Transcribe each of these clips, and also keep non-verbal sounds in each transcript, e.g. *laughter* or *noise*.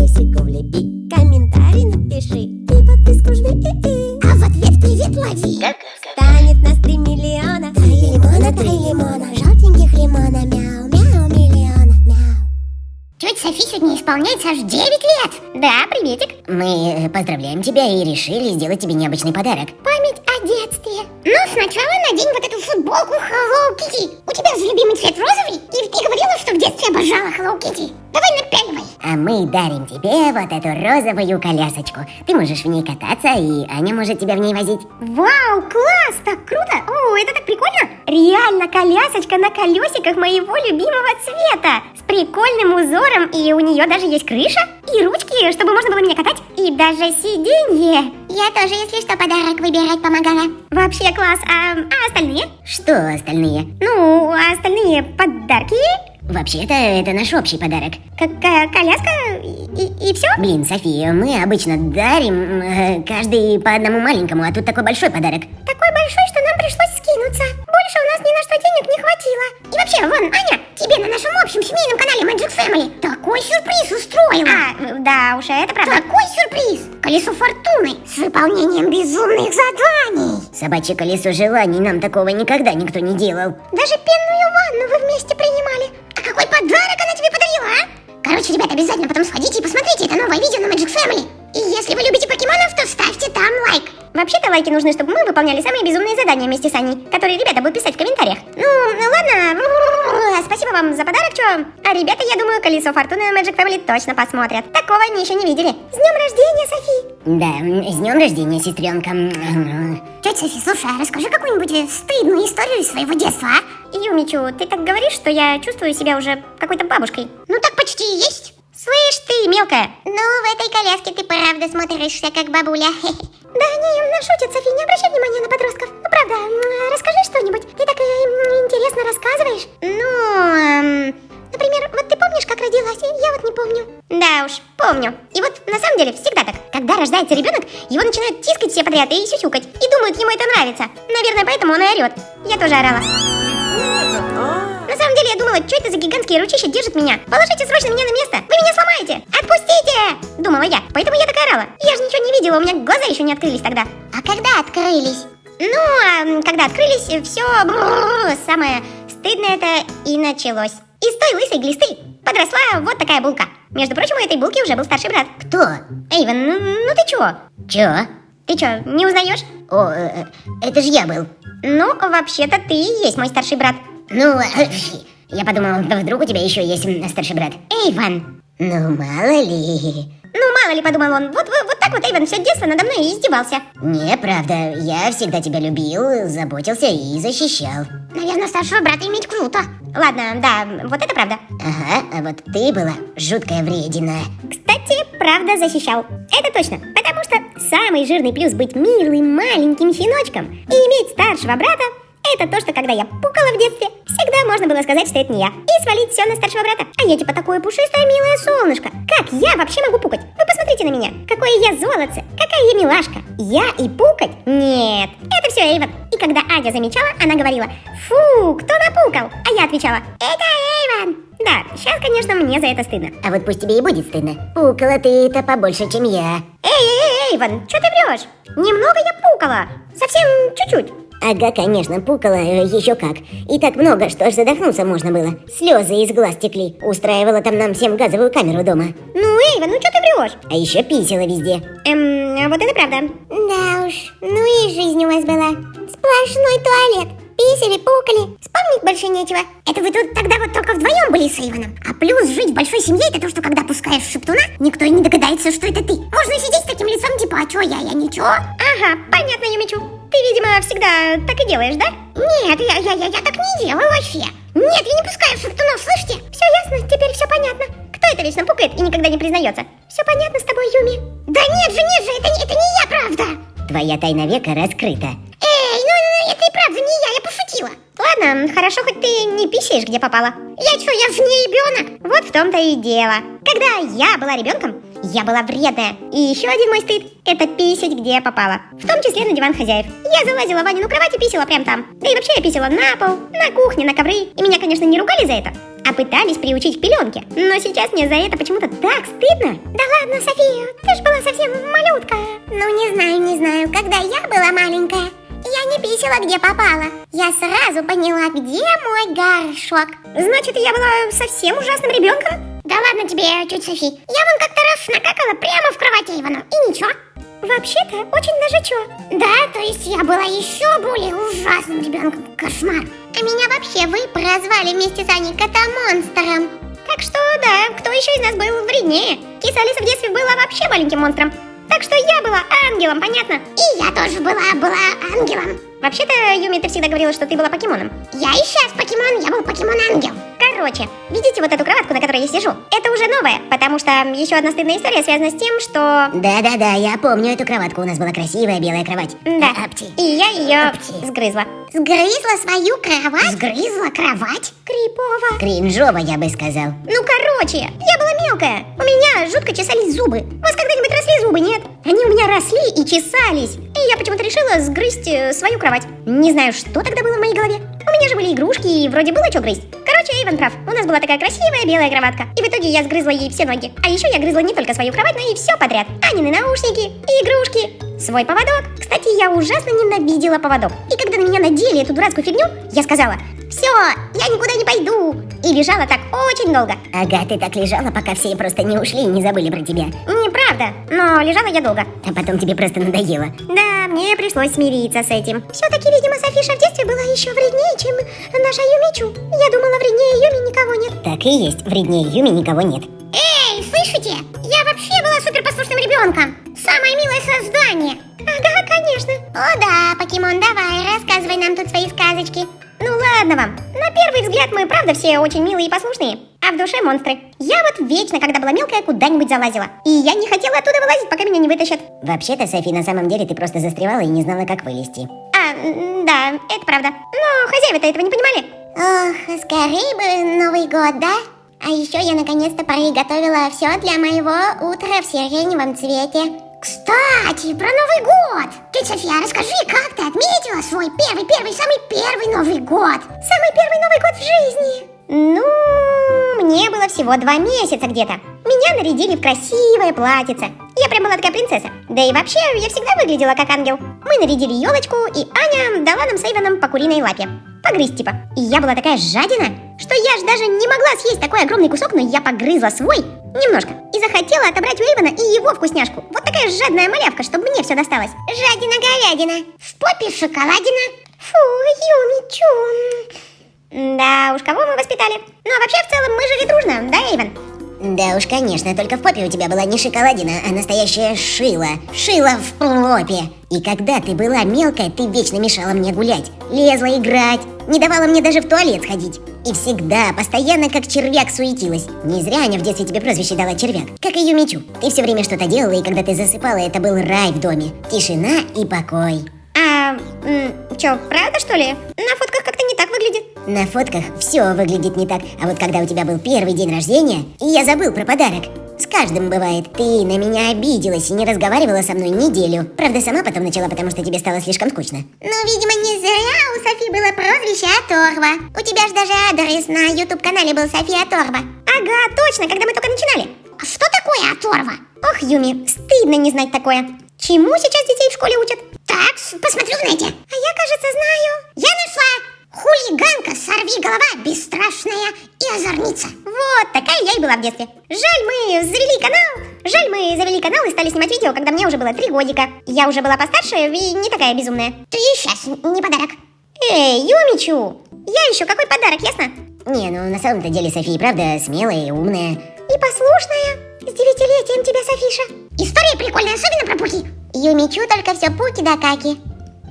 видосику влепи Комментарий напиши. И подписку жми А в ответ привет лови. Станет нас три миллиона. Три лимона, три лимона. Желтеньких лимона. Мяу, мяу, миллиона Мяу. Тетя Софи сегодня исполняется аж 9 лет. Да, приветик. Мы э, поздравляем тебя и решили сделать тебе необычный подарок. Память о детстве Ну, сначала надень вот эту футболку Hello Kitty У тебя же любимый цвет розовый И ты говорила, что в детстве обожала Hello Kitty Давай напяливай А мы дарим тебе вот эту розовую колясочку. Ты можешь в ней кататься, и Аня может тебя в ней возить. Вау, класс, так круто. О, это так прикольно. Реально колясочка на колесиках моего любимого цвета. С прикольным узором, и у нее даже есть крыша и ручки, чтобы можно было меня катать. И даже сиденье. Я тоже, если что, подарок выбирать помогала Вообще класс. А, а остальные? Что остальные? Ну, а остальные подарки? Вообще-то это наш общий подарок. Какая коляска и, и все? Блин, София, мы обычно дарим э, каждый по одному маленькому, а тут такой большой подарок. Такой большой, что нам пришлось скинуться Больше у нас ни на что денег не хватило И вообще, вон, Аня, тебе на нашем общем семейном канале Magic Family Такой сюрприз устроила А, да уж, это правда. Такой сюрприз! Колесо фортуны с выполнением безумных заданий Собачье колесо желаний нам такого никогда никто не делал. Даже пенную ванну вы вместе принимали А какой подарок она тебе подарила, а? Короче, ребят, обязательно потом сходите и посмотрите это новое видео на Magic Family И если вы любите покемонов, то ставьте там лайк Вообще-то лайки нужны, чтобы мы выполняли самые безумные задания вместе с Аней, которые ребята будут писать в комментариях. Ну, ладно. *laughs* Спасибо вам за подарок, чё? А ребята, я думаю, колесо фортуны Magic Family точно посмотрят. Такого они еще не видели. С днем рождения, Софи! Да, с днем рождения, сестренка. Тетя Софи, слушай, а расскажи какую-нибудь э, стыдную историю из своего детства, а? Юмичу, ты так говоришь, что я чувствую себя уже какой-то бабушкой. Ну так почти и есть. Слышь ты, мелкая, Ну, в этой коляске ты правда смотришься как бабуля. *laughs* Да они м, шутят, Софи, не обращай внимания на подростков. Ну, правда, расскажи что-нибудь. Ты так э, интересно рассказываешь. Ну, эм, Например, вот ты помнишь, как родилась? Я вот не помню. Да уж, помню. И вот на самом деле всегда так. Когда рождается ребенок, его начинают тискать все подряд и сюсюкать. И думают, ему это нравится. Наверное, поэтому он и орет. Я тоже орала. На самом деле я думала, что это за гигантские ручища держат меня? Положите срочно меня на место, вы меня сломаете! Отпустите! Думала я, поэтому я так орала. Я же ничего не видела, у меня глаза еще не открылись тогда. а когда открылись? Ну, а когда открылись, все самое стыдное это и началось. Из той лысой глисты подросла вот такая булка. Между прочим, у этой булки уже был старший брат. Кто? Эйвен, ну, ну ты чего? Чё? Ты чё, не узнаешь? О, э, э, это же я был. Ну, вообще-то ты и есть мой старший брат. Ну, э, я подумал, вдруг у тебя еще есть старший брат. Эйвен. Ну, мало ли. Ну, мало ли, подумал он, вот, вот, вот так вот Эйвен все детство надо мной издевался. Не, правда, я всегда тебя любил, заботился и защищал. Наверное, старшего брата иметь круто. Ладно, да, вот это правда. Ага, а вот ты была жуткая вредина. Кстати, правда защищал. Это точно, потому что самый жирный плюс быть милым маленьким щеночком и иметь старшего брата это то, что когда я пукала в детстве, всегда можно было сказать, что это не я, и свалить все на старшего брата. А я типа такое пушистое милое солнышко. Как я вообще могу пукать? Вы посмотрите на меня. Какое я золотце, какая я милашка. Я и пукать? Нет, это все Эйвен. И когда Адя замечала, она говорила, фу, кто напукал? А я отвечала, это Эйвен. Да, сейчас, конечно, мне за это стыдно. А вот пусть тебе и будет стыдно. Пукала ты-то побольше, чем я. Эй, эй, эй, Эйвен, что ты врешь? Немного я пукала. Совсем чуть-чуть. Ага, конечно, пукала э, еще как. И так много, что аж задохнуться можно было. Слезы из глаз текли. Устраивала там нам всем газовую камеру дома. Ну, Эйвен, ну что ты врешь? А еще писала везде. Эм, вот это правда. Да уж, ну и жизнь у вас была. Сплошной туалет. Писали, пукали. Вспомнить больше нечего. Это вы тут тогда вот только вдвоем были с Эйвоном. А плюс жить в большой семье, это то, что когда пускаешь шептуна, никто и не догадается, что это ты. Можно сидеть с таким лицом, типа, а чё я, я ничего. Ага, понятно, Юмичу. Ты, видимо, всегда так и делаешь, да? Нет, я, я, я, я так не делаю вообще. Нет, я не пускаю шептунов, слышите? Все ясно, теперь все понятно. Кто это вечно пукает и никогда не признается? Все понятно с тобой, Юми. Да нет же, нет же, это, не- это не я, правда. Твоя тайна века раскрыта. Эй, ну, ну, это и правда не я, я пошутила. Ладно, хорошо, хоть ты не писаешь, где попала. Я что, я же не ребенок. Вот в том-то и дело. Когда я была ребенком, я была вредная. И еще один мой стыд – это писать, где я попала. В том числе на диван хозяев. Я залазила в Ванину кровать и писала прямо там. Да и вообще я писала на пол, на кухне, на ковры. И меня, конечно, не ругали за это, а пытались приучить к пеленке. Но сейчас мне за это почему-то так стыдно. Да ладно, София, ты же была совсем малютка. Ну, не знаю, не знаю, когда я была маленькая, я не писала, где попала. Я сразу поняла, где мой горшок. Значит, я была совсем ужасным ребенком? Да ладно тебе, тетя Софи. Я вон как-то раз накакала прямо в кровати Ивану, и ничего. Вообще-то, очень даже чё. Да, то есть я была еще более ужасным ребенком. Кошмар. А меня вообще вы прозвали вместе с Аней кота-монстром. Так что, да, кто еще из нас был вреднее? Киса Алиса в детстве была вообще маленьким монстром. Так что я была ангелом, понятно? И я тоже была, была ангелом. Вообще-то, Юми, ты всегда говорила, что ты была покемоном. Я и сейчас покемон, я был покемон-ангел. Короче, видите вот эту кроватку, на которой я сижу? Это уже новая, потому что еще одна стыдная история связана с тем, что... Да-да-да, я помню эту кроватку, у нас была красивая белая кровать. Да, Апти. и я ее Апти. сгрызла. Сгрызла свою кровать? Сгрызла кровать? Крипово. Кринжово, я бы сказал. Ну, короче, я была мелкая. У меня жутко чесались зубы. У вас когда-нибудь росли зубы, нет? Они у меня росли и чесались. И я почему-то решила сгрызть э, свою кровать. Не знаю, что тогда было в моей голове. У меня же были игрушки, и вроде было что грызть. Короче, Эйвен прав. У нас была такая красивая белая кроватка. И в итоге я сгрызла ей все ноги. А еще я грызла не только свою кровать, но и все подряд. Анины наушники, и игрушки, свой поводок. Кстати, я ужасно ненавидела поводок. И когда на меня надели эту дурацкую фигню, я сказала, все, я никуда не пойду. И лежала так очень долго. Ага, ты так лежала, пока все просто не ушли и не забыли про тебя. Неправда, но лежала я долго. А потом тебе просто надоело. Да, мне пришлось смириться с этим. Все-таки, видимо, Софиша в детстве была еще вреднее, чем наша Юмичу. Я думала, вреднее Юми никого нет. Так и есть, вреднее Юми никого нет. Мы правда все очень милые и послушные. А в душе монстры. Я вот вечно, когда была мелкая, куда-нибудь залазила. И я не хотела оттуда вылазить, пока меня не вытащат. Вообще-то, Софи, на самом деле ты просто застревала и не знала, как вылезти. А, да, это правда. Но хозяева-то этого не понимали. Ох, скорее бы Новый год, да? А еще я наконец-то приготовила все для моего утра в сиреневом цвете. Кстати, про Новый год! Тетя София, расскажи, как ты отметила свой первый-первый, самый первый Новый год? Самый первый Новый год в жизни. Ну, мне было всего два месяца где-то. Меня нарядили в красивое платьице. Я прям была такая принцесса. Да и вообще, я всегда выглядела как ангел. Мы нарядили елочку, и Аня дала нам с Эйвоном по куриной лапе. Погрызть типа. И я была такая жадина, что я ж даже не могла съесть такой огромный кусок, но я погрызла свой немножко. И захотела отобрать у Эйвона и его вкусняшку. Вот такая жадная малявка, чтобы мне все досталось. Жадина-говядина, в попе шоколадина. Фу, Юмичу. Да уж, кого мы воспитали? Ну а вообще, в целом, мы жили дружно, да, Эйвен? Да уж, конечно, только в попе у тебя была не шоколадина, а настоящая шила. Шила в попе. И когда ты была мелкая, ты вечно мешала мне гулять. Лезла играть, не давала мне даже в туалет сходить. И всегда, постоянно как червяк суетилась. Не зря Аня в детстве тебе прозвище дала червяк. Как и Юмичу. Ты все время что-то делала, и когда ты засыпала, это был рай в доме. Тишина и покой. А, чё, правда что ли? На фотках как-то не так выглядит. На фотках все выглядит не так, а вот когда у тебя был первый день рождения, я забыл про подарок. С каждым бывает, ты на меня обиделась и не разговаривала со мной неделю. Правда, сама потом начала, потому что тебе стало слишком скучно. Ну, видимо, не зря у Софи было прозвище Оторва. У тебя же даже адрес на YouTube-канале был София Оторва. Ага, точно, когда мы только начинали. А что такое Оторва? Ох, Юми, стыдно не знать такое. Чему сейчас детей в школе учат? Так, посмотрю, знаете. А я, кажется, знаю. Я нашла хулиганка, сорви голова, бесстрашная и озорница. Вот, такая я и была в детстве. Жаль, мы завели канал. Жаль, мы завели канал и стали снимать видео, когда мне уже было три годика. Я уже была постарше и не такая безумная. Ты сейчас не подарок. Эй, Юмичу, я еще какой подарок, ясно? Не, ну на самом-то деле София правда смелая и умная. И послушная. С девятилетием тебя, Софиша. История прикольная, особенно про Пуки. Юмичу только все пуки да каки.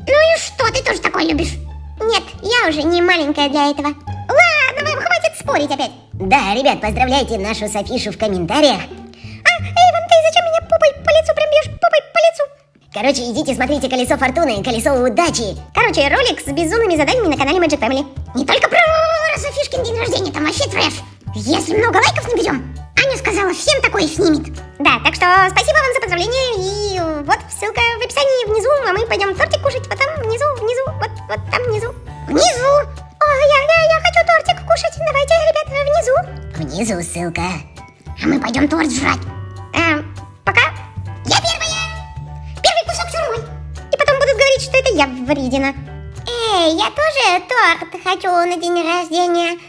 Ну и что, ты тоже такой любишь? Нет, я уже не маленькая для этого. Спорить опять. Да, ребят, поздравляйте нашу Софишу в комментариях. А, Эйвен, ты зачем меня попой по лицу прям бьешь? Попой по лицу? Короче, идите смотрите колесо фортуны, колесо удачи. Короче, ролик с безумными заданиями на канале Magic Family. Не только про Софишкин день рождения, там вообще трэш. Если много лайков наберем, Аня сказала, всем такое снимет. Да, так что спасибо вам за поздравления. И вот ссылка в описании внизу, а мы пойдем тортик кушать. Вот там внизу, внизу, вот, вот там внизу. Внизу. Внизу ссылка. А мы пойдем торт жрать. Эм, пока. Я первая. Первый кусок все мой. И потом будут говорить, что это я вредина. Эй, я тоже торт хочу на день рождения.